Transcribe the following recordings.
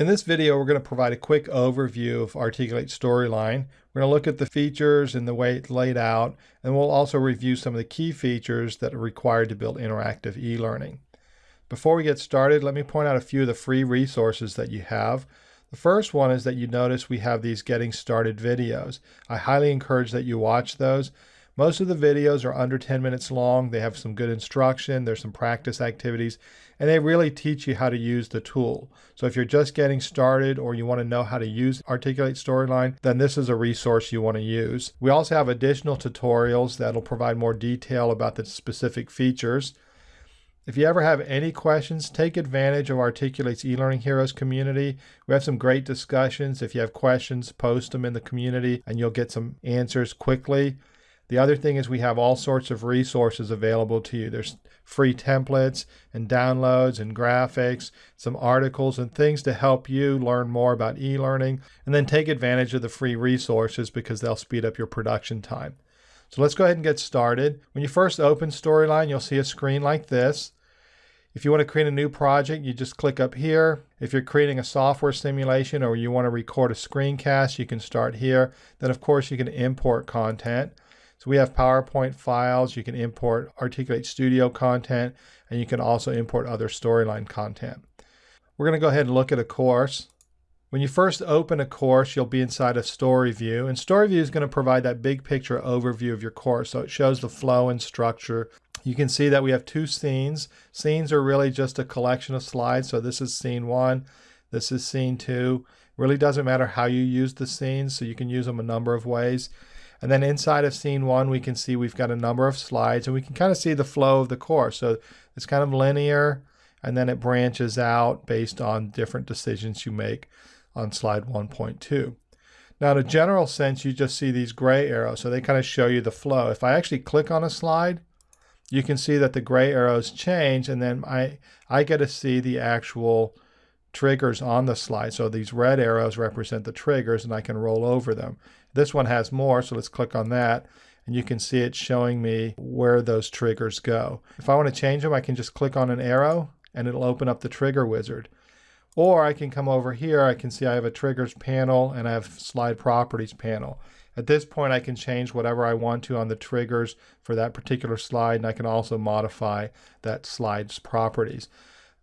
In this video, we're going to provide a quick overview of Articulate Storyline. We're going to look at the features and the way it's laid out, and we'll also review some of the key features that are required to build interactive e-learning. Before we get started, let me point out a few of the free resources that you have. The first one is that you notice we have these getting started videos. I highly encourage that you watch those. Most of the videos are under 10 minutes long. They have some good instruction, there's some practice activities, and they really teach you how to use the tool. So if you're just getting started or you want to know how to use Articulate Storyline, then this is a resource you want to use. We also have additional tutorials that'll provide more detail about the specific features. If you ever have any questions, take advantage of Articulate's eLearning Heroes community. We have some great discussions. If you have questions, post them in the community and you'll get some answers quickly. The other thing is we have all sorts of resources available to you. There's free templates and downloads and graphics, some articles and things to help you learn more about e-learning and then take advantage of the free resources because they'll speed up your production time. So let's go ahead and get started. When you first open Storyline, you'll see a screen like this. If you want to create a new project, you just click up here. If you're creating a software simulation or you want to record a screencast, you can start here. Then of course you can import content. So we have PowerPoint files. You can import Articulate Studio content, and you can also import other storyline content. We're going to go ahead and look at a course. When you first open a course, you'll be inside a story view, and story view is going to provide that big picture overview of your course. So it shows the flow and structure. You can see that we have two scenes. Scenes are really just a collection of slides. So this is scene one, this is scene two. Really doesn't matter how you use the scenes, so you can use them a number of ways. And then inside of scene one, we can see we've got a number of slides and we can kind of see the flow of the course. So it's kind of linear and then it branches out based on different decisions you make on slide 1.2. Now in a general sense, you just see these gray arrows. So they kind of show you the flow. If I actually click on a slide, you can see that the gray arrows change and then I, I get to see the actual triggers on the slide. So these red arrows represent the triggers and I can roll over them. This one has more, so let's click on that. And you can see it's showing me where those triggers go. If I want to change them, I can just click on an arrow and it'll open up the trigger wizard. Or I can come over here, I can see I have a triggers panel and I have slide properties panel. At this point, I can change whatever I want to on the triggers for that particular slide, and I can also modify that slide's properties.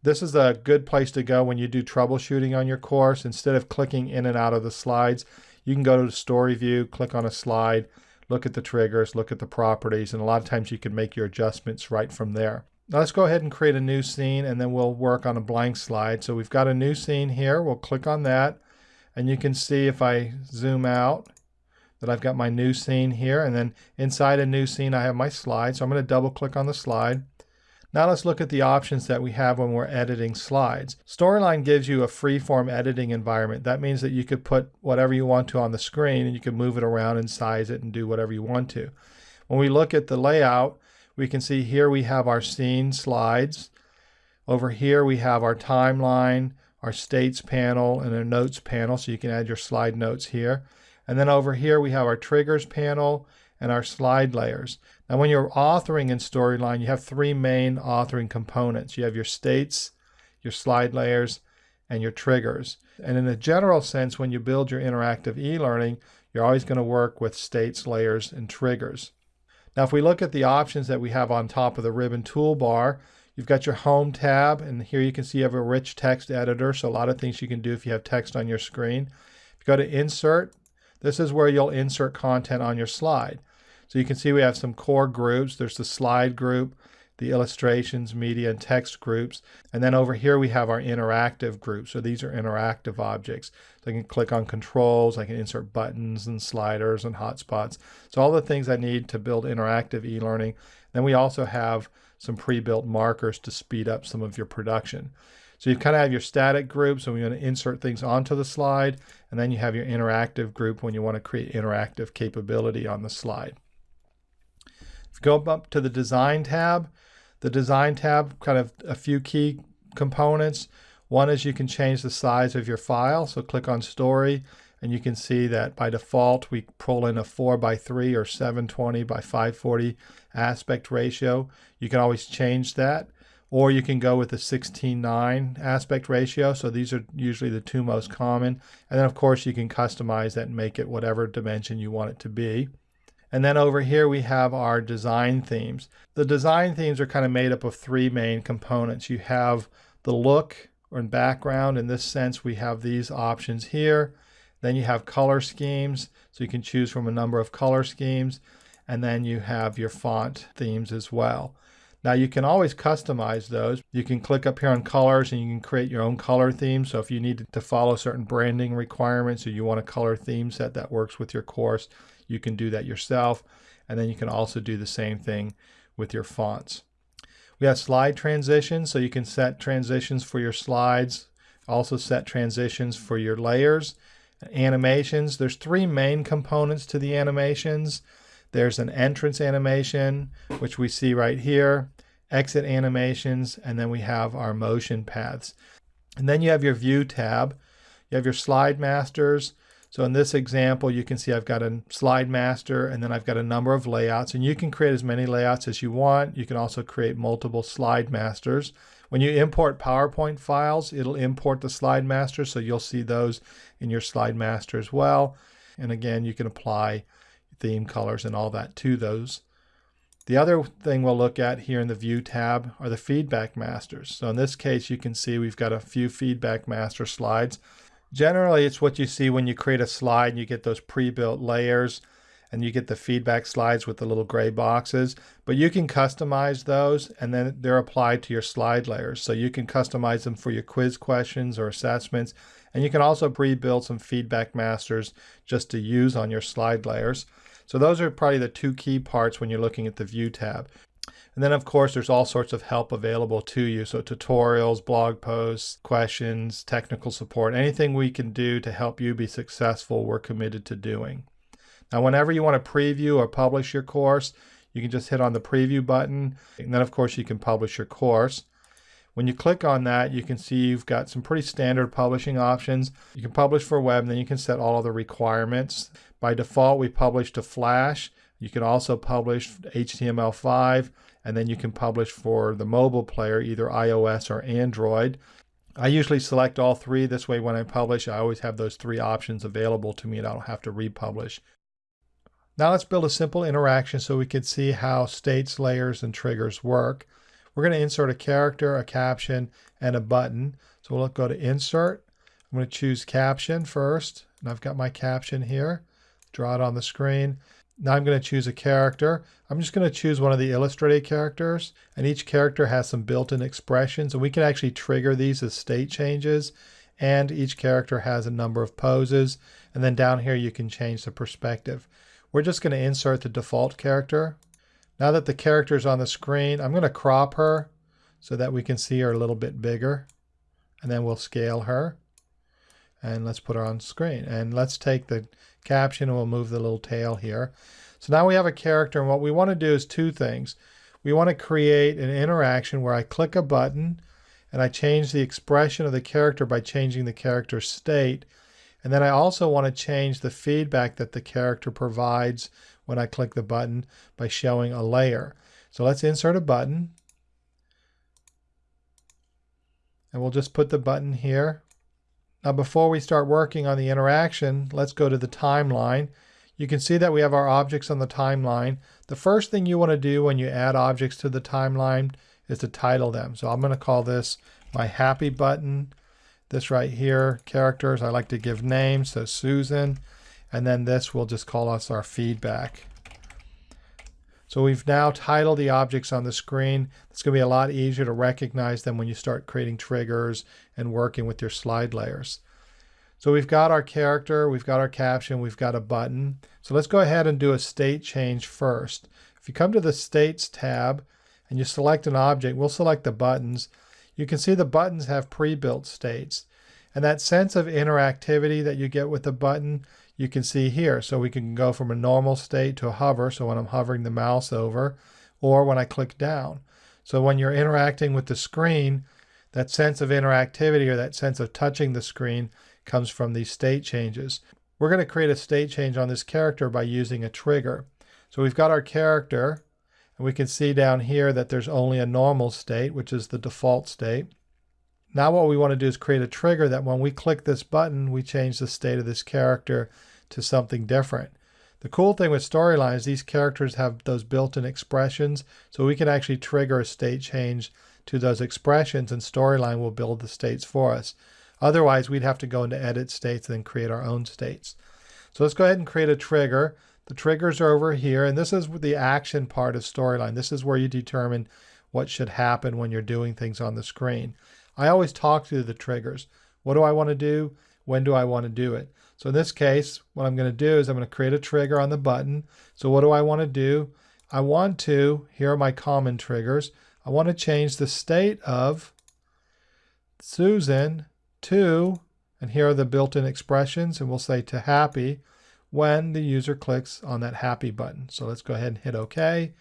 This is a good place to go when you do troubleshooting on your course. Instead of clicking in and out of the slides, you can go to the story view, click on a slide, look at the triggers, look at the properties, and a lot of times you can make your adjustments right from there. Now let's go ahead and create a new scene and then we'll work on a blank slide. So we've got a new scene here. We'll click on that and you can see if I zoom out that I've got my new scene here and then inside a new scene I have my slide. So I'm going to double click on the slide. Now let's look at the options that we have when we're editing slides. Storyline gives you a free-form editing environment. That means that you could put whatever you want to on the screen and you can move it around and size it and do whatever you want to. When we look at the layout, we can see here we have our scene slides. Over here we have our timeline, our states panel, and a notes panel, so you can add your slide notes here. And then over here we have our triggers panel and our slide layers. Now when you're authoring in Storyline, you have three main authoring components. You have your states, your slide layers, and your triggers. And in a general sense, when you build your interactive e-learning, you're always going to work with states, layers, and triggers. Now if we look at the options that we have on top of the ribbon toolbar, you've got your home tab, and here you can see you have a rich text editor, so a lot of things you can do if you have text on your screen. If you go to insert, this is where you'll insert content on your slide. So you can see we have some core groups. There's the slide group, the illustrations, media, and text groups. And then over here we have our interactive group. So these are interactive objects. So I can click on controls, I can insert buttons and sliders and hotspots. So all the things I need to build interactive e-learning. Then we also have some pre-built markers to speed up some of your production. So you kind of have your static groups so we want to insert things onto the slide, and then you have your interactive group when you want to create interactive capability on the slide. Go up to the Design tab, the Design tab, kind of a few key components. One is you can change the size of your file, so click on Story, and you can see that by default we pull in a 4 by 3 or 720 by 540 aspect ratio. You can always change that. or you can go with the 16:9 aspect ratio. So these are usually the two most common. And then of course you can customize that and make it whatever dimension you want it to be. And then over here we have our design themes. The design themes are kind of made up of three main components. You have the look or background. In this sense, we have these options here. Then you have color schemes, so you can choose from a number of color schemes. And then you have your font themes as well. Now you can always customize those. You can click up here on colors and you can create your own color theme. So if you need to follow certain branding requirements or you want a color theme set that works with your course, you can do that yourself. And then you can also do the same thing with your fonts. We have slide transitions, so you can set transitions for your slides, also set transitions for your layers. Animations, there's three main components to the animations. There's an entrance animation, which we see right here, exit animations, and then we have our motion paths. And then you have your view tab. You have your slide masters. So in this example, you can see I've got a slide master and then I've got a number of layouts and you can create as many layouts as you want. You can also create multiple slide masters. When you import PowerPoint files, it'll import the slide master. So you'll see those in your slide master as well. And again, you can apply theme colors and all that to those. The other thing we'll look at here in the View tab are the feedback masters. So in this case, you can see we've got a few feedback master slides. Generally, it's what you see when you create a slide and you get those pre-built layers and you get the feedback slides with the little gray boxes. But you can customize those and then they're applied to your slide layers. So you can customize them for your quiz questions or assessments. And you can also pre-build some feedback masters just to use on your slide layers. So those are probably the two key parts when you're looking at the View tab. And then of course there's all sorts of help available to you. So tutorials, blog posts, questions, technical support, anything we can do to help you be successful, we're committed to doing. Now whenever you want to preview or publish your course, you can just hit on the preview button. And then of course you can publish your course. When you click on that, you can see you've got some pretty standard publishing options. You can publish for web, and then you can set all of the requirements. By default, we publish to Flash. You can also publish HTML5, and then you can publish for the mobile player, either iOS or Android. I usually select all three. This way, when I publish, I always have those three options available to me and I don't have to republish. Now let's build a simple interaction so we can see how states, layers, and triggers work. We're going to insert a character, a caption, and a button. So we'll go to Insert. I'm going to choose Caption first. And I've got my caption here. Draw it on the screen. Now I'm going to choose a character. I'm just going to choose one of the illustrated characters. And each character has some built-in expressions. And we can actually trigger these as state changes. And each character has a number of poses. And then down here you can change the perspective. We're just going to insert the default character. Now that the character is on the screen, I'm going to crop her so that we can see her a little bit bigger. And then we'll scale her. And let's put her on screen. And let's take the caption and we'll move the little tail here. So now we have a character and what we want to do is two things. We want to create an interaction where I click a button and I change the expression of the character by changing the character state. And then I also want to change the feedback that the character provides when I click the button by showing a layer. So let's insert a button. And we'll just put the button here. Now before we start working on the interaction, let's go to the timeline. You can see that we have our objects on the timeline. The first thing you want to do when you add objects to the timeline is to title them. So I'm going to call this my happy button. This right here, characters, I like to give names. So Susan. And then this we'll just call us our feedback. So we've now titled the objects on the screen. It's going to be a lot easier to recognize them when you start creating triggers and working with your slide layers. So we've got our character, we've got our caption, we've got a button. So let's go ahead and do a state change first. If you come to the States tab and you select an object, we'll select the buttons. You can see the buttons have pre-built states. And that sense of interactivity that you get with the button you can see here. So we can go from a normal state to a hover. So when I'm hovering the mouse over or when I click down. So when you're interacting with the screen, that sense of interactivity or that sense of touching the screen comes from these state changes. We're going to create a state change on this character by using a trigger. So we've got our character And we can see down here that there's only a normal state, which is the default state. Now what we want to do is create a trigger that when we click this button, we change the state of this character to something different. The cool thing with Storyline is these characters have those built-in expressions, so we can actually trigger a state change to those expressions and Storyline will build the states for us. Otherwise, we'd have to go into edit states and then create our own states. So let's go ahead and create a trigger. The triggers are over here, and this is the action part of Storyline. This is where you determine what should happen when you're doing things on the screen. I always talk through the triggers. What do I want to do? When do I want to do it? So in this case, what I'm going to do is I'm going to create a trigger on the button. So what do I want to do? I want to, here are my common triggers, I want to change the state of Susan to, and here are the built-in expressions, and we'll say to happy when the user clicks on that happy button. So let's go ahead and hit OK.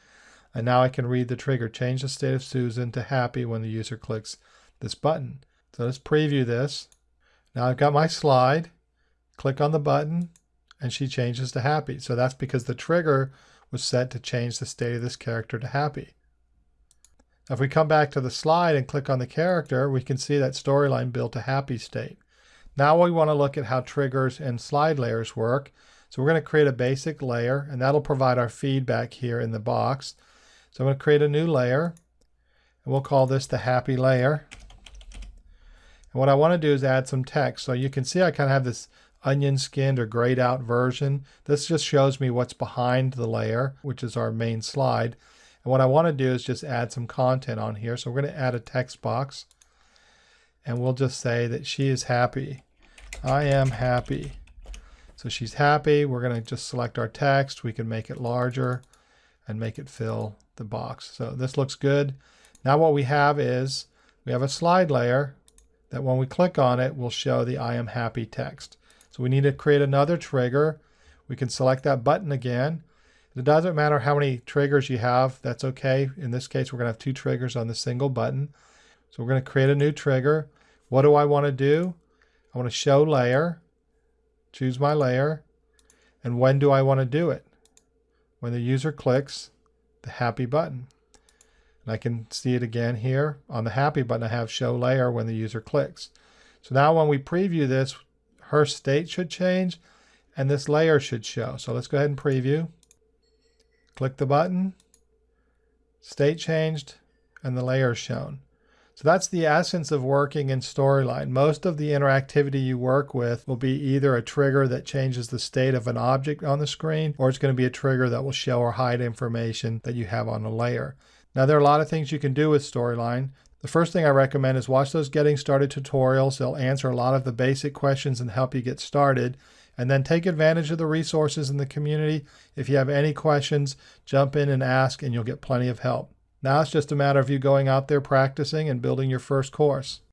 And now I can read the trigger, change the state of Susan to happy when the user clicks this button. So let's preview this. Now I've got my slide, click on the button, and she changes to happy. So that's because the trigger was set to change the state of this character to happy. If we come back to the slide and click on the character, we can see that storyline built a happy state. Now we want to look at how triggers and slide layers work. So we're going to create a basic layer, and that'll provide our feedback here in the box. So I'm going to create a new layer, and we'll call this the happy layer. And what I want to do is add some text. So you can see I kind of have this onion skinned or grayed out version. This just shows me what's behind the layer, which is our main slide. And what I want to do is just add some content on here. So we're going to add a text box and we'll just say that she is happy. I am happy. So she's happy. We're going to just select our text. We can make it larger and make it fill the box. So this looks good. Now what we have is we have a slide layer that when we click on it will show the I am happy text. So we need to create another trigger. We can select that button again it doesn't matter how many triggers you have, that's okay. In this case, we're going to have two triggers on the single button. So we're going to create a new trigger. What do I want to do? I want to show layer, choose my layer, and when do I want to do it? When the user clicks the happy button. And I can see it again here. On the happy button, I have show layer when the user clicks. So now when we preview this, her state should change and this layer should show. So let's go ahead and preview. Click the button, state changed, and the layer shown. So that's the essence of working in Storyline. Most of the interactivity you work with will be either a trigger that changes the state of an object on the screen, or it's going to be a trigger that will show or hide information that you have on a layer. Now there are a lot of things you can do with Storyline. The first thing I recommend is watch those getting started tutorials. They'll answer a lot of the basic questions and help you get started and then take advantage of the resources in the community. If you have any questions, jump in and ask, and you'll get plenty of help. Now it's just a matter of you going out there practicing and building your first course.